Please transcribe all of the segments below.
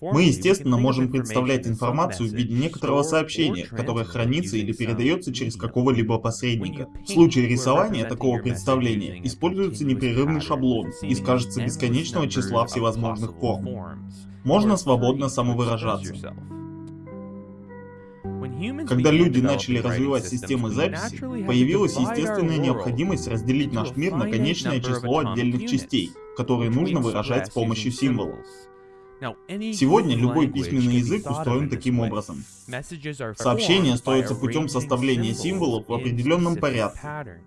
Мы, естественно, можем представлять информацию в виде некоторого сообщения, которое хранится или передается через какого-либо посредника. В случае рисования такого представления используется непрерывный шаблон из, кажется, бесконечного числа всевозможных форм. Можно свободно самовыражаться. Когда люди начали развивать системы записи, появилась естественная необходимость разделить наш мир на конечное число отдельных частей, которые нужно выражать с помощью символов. Сегодня любой письменный язык устроен таким образом. Сообщения строятся путем составления символов в определенном порядке.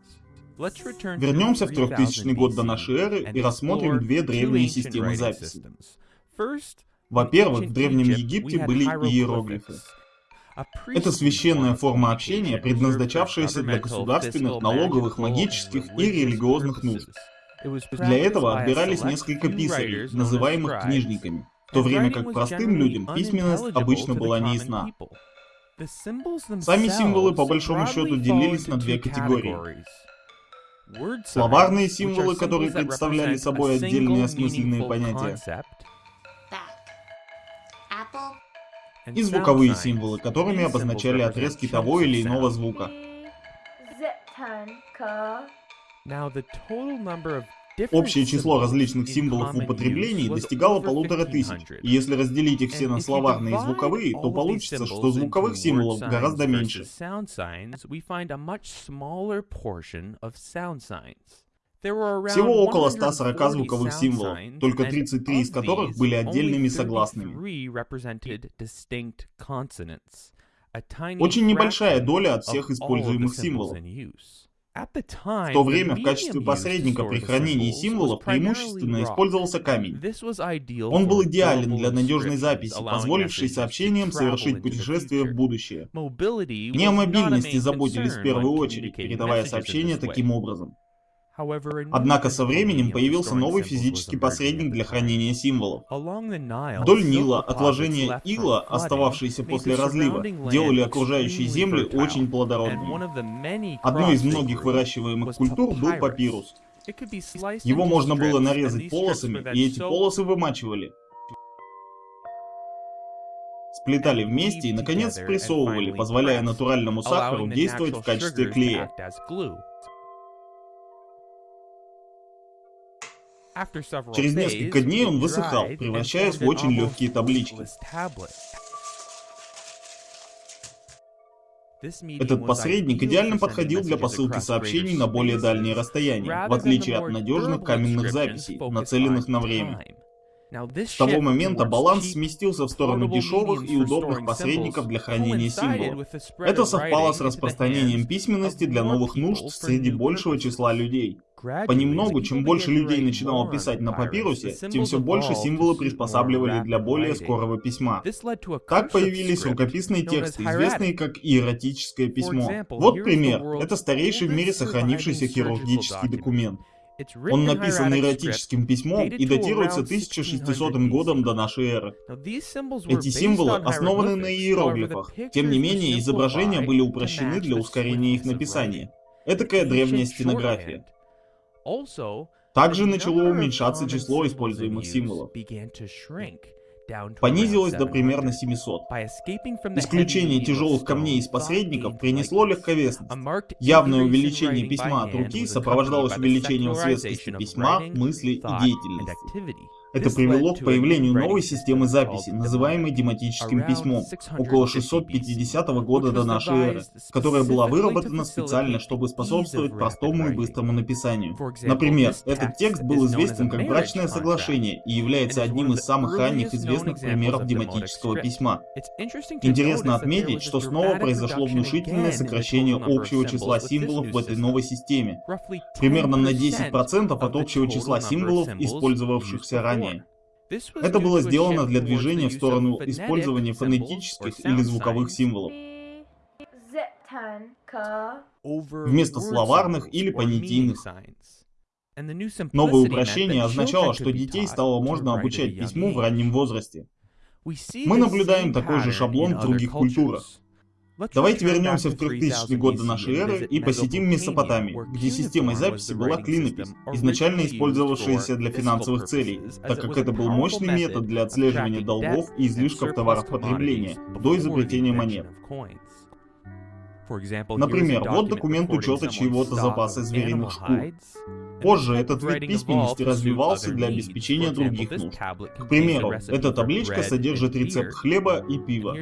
Вернемся в 3000 год до нашей эры и рассмотрим две древние системы записи. Во-первых, в Древнем Египте были иероглифы. Это священная форма общения, предназначавшаяся для государственных, налоговых, магических и религиозных нужд. Для этого отбирались несколько писарей, называемых книжниками, в то время как простым людям письменность обычно была неясна. Сами символы по большому счету делились на две категории. Словарные символы, которые представляли собой отдельные осмысленные понятия, и звуковые символы, которыми обозначали отрезки того или иного звука. Общее число различных символов в употреблении достигало полутора тысяч, и если разделить их все на словарные и звуковые, то получится, что звуковых символов гораздо меньше. Всего около 140 звуковых символов, только 33 из которых были отдельными согласными. Очень небольшая доля от всех используемых символов. В то время в качестве посредника при хранении символов преимущественно использовался камень. Он был идеален для надежной записи, позволившей сообщениям совершить путешествие в будущее. Не о мобильности заботились в первую очередь, передавая сообщения таким образом. Однако со временем появился новый физический посредник для хранения символов. Вдоль Нила отложения ила, остававшиеся после разлива, делали окружающие земли очень плодородными. Одной из многих выращиваемых культур был папирус. Его можно было нарезать полосами, и эти полосы вымачивали. Сплетали вместе и, наконец, спрессовывали, позволяя натуральному сахару действовать в качестве клея. Через несколько дней он высыхал, превращаясь в очень легкие таблички. Этот посредник идеально подходил для посылки сообщений на более дальние расстояния, в отличие от надежных каменных записей, нацеленных на время. С того момента баланс сместился в сторону дешевых и удобных посредников для хранения символов. Это совпало с распространением письменности для новых нужд среди большего числа людей. Понемногу, чем больше людей начинало писать на папирусе, тем все больше символы приспосабливали для более скорого письма. Так появились рукописные тексты, известные как иеротическое письмо. Вот пример. Это старейший в мире сохранившийся хирургический документ. Он написан эротическим письмом и датируется 1600 годом до нашей эры. Эти символы основаны на иероглифах, тем не менее изображения были упрощены для ускорения их написания. Этакая древняя стенография. Также начало уменьшаться число используемых символов понизилось до примерно 700. Исключение тяжелых камней из посредников принесло легковесность. Явное увеличение письма от руки сопровождалось увеличением светскости письма, мысли и деятельности. Это привело к появлению новой системы записи, называемой дематическим письмом, около 650 года до нашей эры, которая была выработана специально, чтобы способствовать простому и быстрому написанию. Например, этот текст был известен как брачное соглашение и является одним из самых ранних известных примеров дематического письма. Интересно отметить, что снова произошло внушительное сокращение общего числа символов в этой новой системе. Примерно на 10% от общего числа символов, использовавшихся ранее ранее. Это было сделано для движения в сторону использования фонетических или звуковых символов, вместо словарных или понятийных. Новое упрощение означало, что детей стало можно обучать письму в раннем возрасте. Мы наблюдаем такой же шаблон в других культурах. Давайте вернемся в 3000 год до нашей эры и посетим Месопотамию, где системой записи была клинопись, изначально использовавшаяся для финансовых целей, так как это был мощный метод для отслеживания долгов и излишков товаров потребления до изобретения монет. Например, вот документ учета чьего-то запаса звериных шкур. Позже этот вид письменности развивался для обеспечения других нужд. К примеру, эта табличка содержит рецепт хлеба и пива.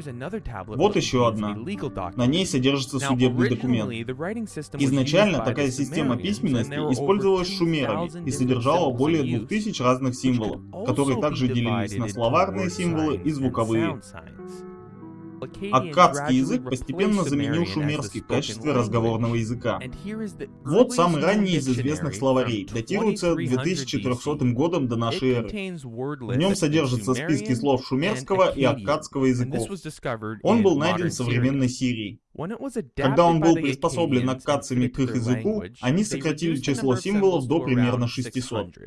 Вот еще одна. На ней содержится судебный документ. Изначально такая система письменности использовалась шумерами и содержала более 2000 разных символов, которые также делились на словарные символы и звуковые. Аккадский язык постепенно заменил шумерский в качестве разговорного языка. Вот самый ранний из известных словарей, датируется 2400 годом до нашей эры. В нем содержатся списки слов шумерского и аккадского языков. Он был найден в современной Сирии. Когда он был приспособлен аккадцами к их языку, они сократили число символов до примерно 600.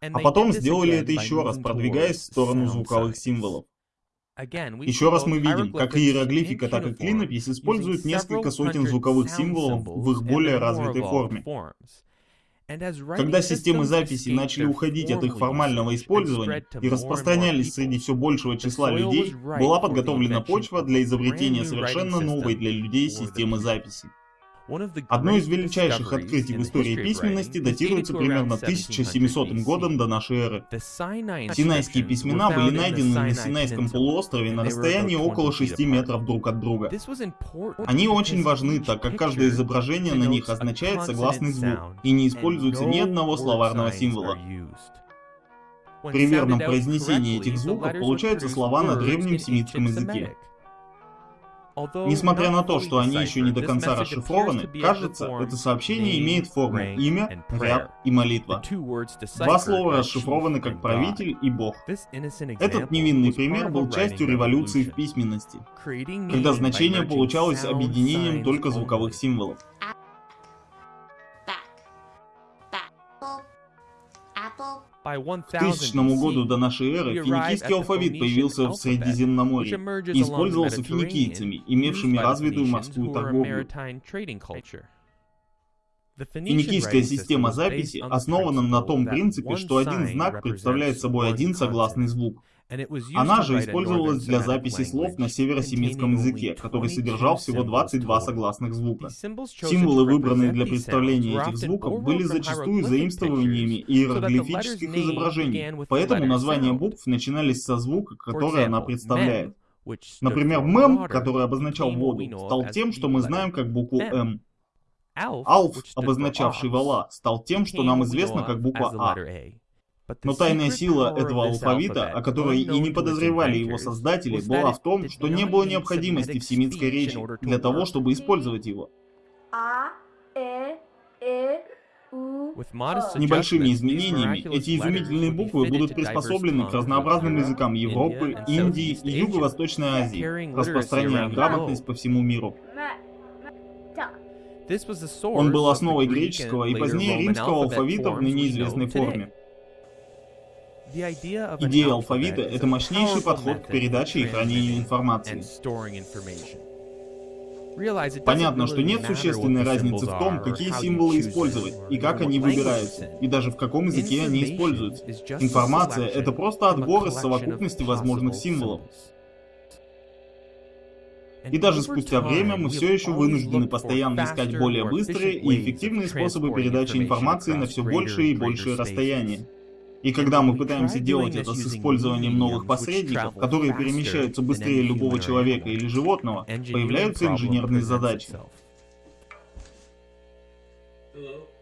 А потом сделали это еще раз, продвигаясь в сторону звуковых символов. Еще раз мы видим, как иероглифика, так и клинопись используют несколько сотен звуковых символов в их более развитой форме. Когда системы записи начали уходить от их формального использования и распространялись среди все большего числа людей, была подготовлена почва для изобретения совершенно новой для людей системы записи. Одно из величайших открытий в истории письменности датируется примерно 1700 годом до нашей эры. Синайские письмена были найдены на Синайском полуострове на расстоянии около 6 метров друг от друга. Они очень важны, так как каждое изображение на них означает согласный звук и не используется ни одного словарного символа. При верном произнесении этих звуков получаются слова на древнем семитском языке. Несмотря на то, что они еще не до конца расшифрованы, кажется, это сообщение имеет форму имя, ряд и молитва. Два слова расшифрованы как правитель и бог. Этот невинный пример был частью революции в письменности, когда значение получалось объединением только звуковых символов. К тысячному году до нашей эры финикийский алфавит появился в Средиземноморье и использовался финикийцами, имевшими развитую морскую торговлю. Финикийская система записи основана на том принципе, что один знак представляет собой один согласный звук. Она же использовалась для записи слов на северосемитском языке, который содержал всего 22 согласных звука. Символы, выбранные для представления этих звуков, были зачастую заимствованиями иероглифических изображений, поэтому названия букв начинались со звука, который она представляет. Например, мем, который обозначал воду, стал тем, что мы знаем как букву М. Алф, обозначавший вала, стал тем, что нам известно как буква А. Но тайная сила этого алфавита, о которой и не подозревали его создатели, была в том, что не было необходимости в семитской речи для того, чтобы использовать его. Э, э, С небольшими изменениями эти изумительные буквы будут приспособлены к разнообразным языкам Европы, Индии и Юго-Восточной Азии, распространяя грамотность по всему миру. Он был основой греческого и позднее римского алфавита в ныне известной форме. Идея алфавита — это мощнейший подход к передаче и хранению информации. Понятно, что нет существенной разницы в том, какие символы использовать, и как они выбираются, и даже в каком языке они используются. Информация — это просто отбор из совокупности возможных символов. И даже спустя время мы все еще вынуждены постоянно искать более быстрые и эффективные способы передачи информации на все большие и большие расстояния. И когда мы пытаемся делать это с использованием новых посредников, которые перемещаются быстрее любого человека или животного, появляются инженерные задачи. Hello?